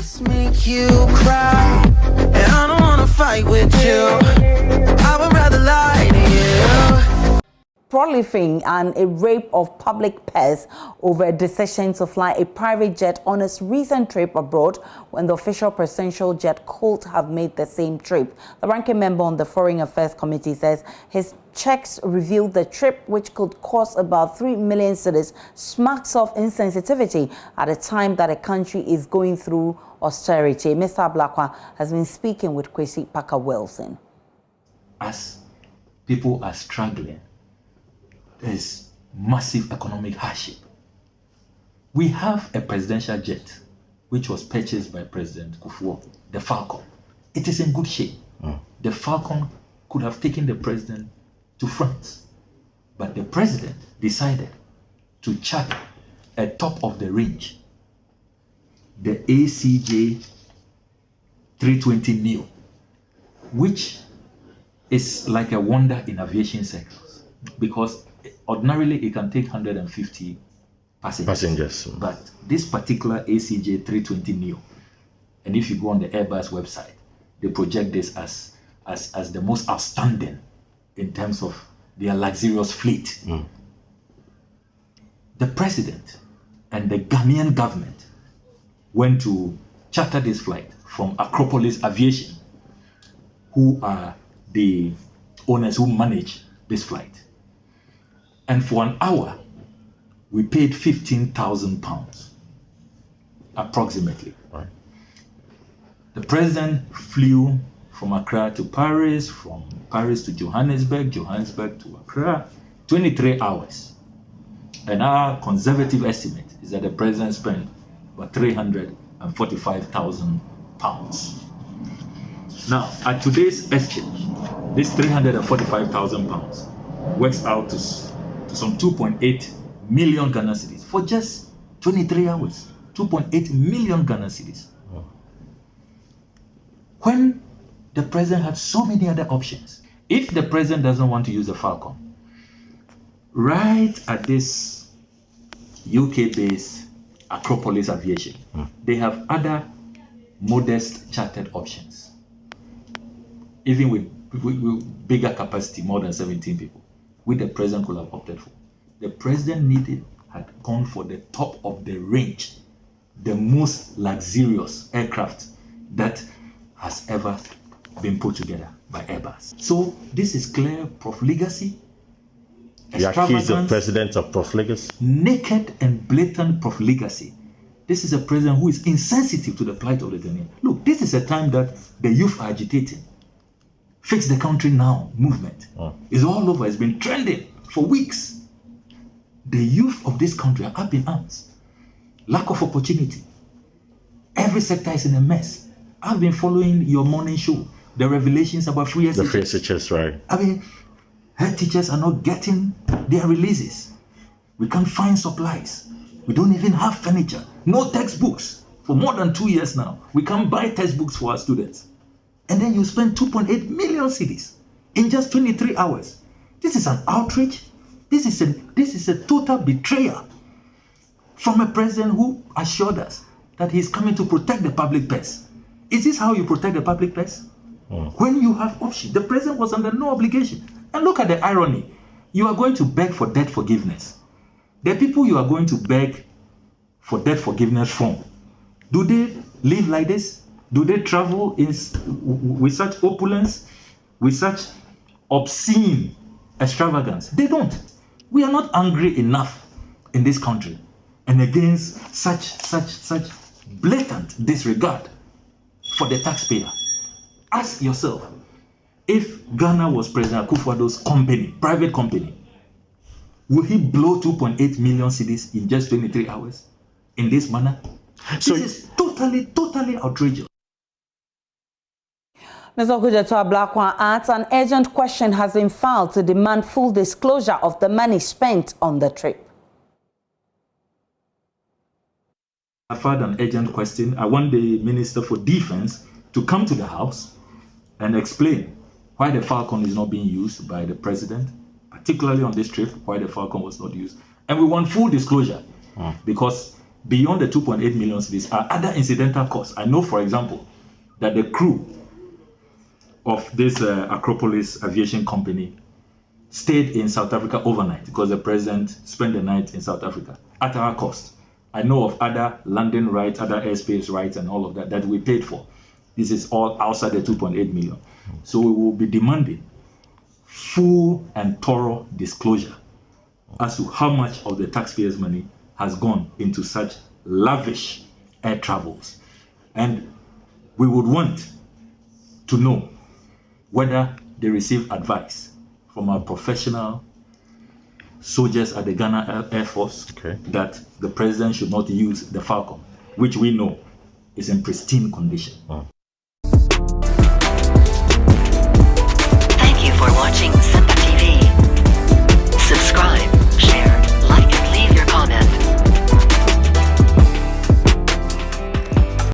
Just make you cry, and I don't wanna fight with you. I would rather lie to you. Prolifing and a rape of public pairs over a decision to fly a private jet on its recent trip abroad when the official presidential jet could have made the same trip. The ranking member on the Foreign Affairs Committee says his checks revealed the trip, which could cost about 3 million cedis, smacks of insensitivity at a time that a country is going through austerity. Mr. Ablakwa has been speaking with Kwesi Parker Wilson. As people are struggling, there's massive economic hardship. We have a presidential jet which was purchased by President Kufuor, the Falcon. It is in good shape. Mm. The Falcon could have taken the president to France. But the president decided to charter a top of the range, the ACJ 320 Neo, which is like a wonder in aviation circles because ordinarily it can take 150 passengers. Passengers. But this particular ACJ 320 Neo, and if you go on the Airbus website, they project this as as, as the most outstanding in terms of their luxurious fleet. Mm. The president and the Ghanaian government went to charter this flight from Acropolis Aviation, who are the owners who manage this flight. And for an hour, we paid 15,000 pounds, approximately. Right. The president flew from Accra to Paris, from Paris to Johannesburg, Johannesburg to Accra, 23 hours. And our conservative estimate is that the president spent about 345,000 pounds. Now, at today's exchange, this 345,000 pounds works out to, to some 2.8 million Ghana cedis for just 23 hours. 2.8 million Ghana cedis. When the president had so many other options. If the president doesn't want to use the Falcon, right at this UK-based Acropolis Aviation, mm. they have other modest chartered options. Even with, with, with, bigger capacity, more than 17 people, which the president could have opted for. The president needed, had gone for the top of the range, the most luxurious aircraft that has ever been put together by Airbus. So this is clear profligacy. You accuse the president of profligacy? Naked and blatant profligacy. This is a president who is insensitive to the plight of the Ghanaian. Look, this is a time that the youth are agitating. Fix the country now movement ah. oh. is all over. It's been trending for weeks. The youth of this country are up in arms. Lack of opportunity. Every sector is in a mess. I've been following your morning show the revelations about free The free teachers, right? I mean, head teachers are not getting their releases. We can't find supplies. We don't even have furniture. No textbooks for more than two years now. We can't buy textbooks for our students. And then you spend 2.8 million cedis in just 23 hours. This is an outrage. This is a this is a total betrayal from a president who assured us that he's coming to protect the public purse. Is this how you protect the public purse? Mm. When you have option, the president was under no obligation. And look at the irony. You are going to beg for debt forgiveness. The people you are going to beg for debt forgiveness from, do they live like this? Do they travel in, with such opulence, with such obscene extravagance? They don't. We are not angry enough in this country and against such, such, such blatant disregard for the taxpayer. Ask yourself, if Ghana was President Akufo-Addo's company, private company, will he blow 2.8 million cedis in just 23 hours in this manner? So this is totally, totally outrageous. Mr. Okudzeto Ablakwa adds an urgent question has been filed to demand full disclosure of the money spent on the trip. I filed an urgent question. I want the Minister for Defense to come to the House and explain why the Falcon is not being used by the president, particularly on this trip, why the Falcon was not used. And we want full disclosure mm. because beyond the 2.8 million cedis are other incidental costs. I know, for example, that the crew of this uh, Acropolis Aviation Company stayed in South Africa overnight because the president spent the night in South Africa at our cost. I know of other landing rights, other airspace rights, and all of that that we paid for. This is all outside the 2.8 million. So we will be demanding full and thorough disclosure as to how much of the taxpayers' money has gone into such lavish air travels. And we would want to know whether they receive advice from our professional soldiers at the Ghana Air Force okay. that the president should not use the Falcon, which we know is in pristine condition. Oh.